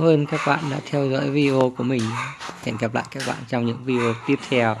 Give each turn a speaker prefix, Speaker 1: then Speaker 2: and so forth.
Speaker 1: cảm ơn các bạn đã theo dõi video của mình. Hẹn gặp lại các bạn trong những video tiếp theo.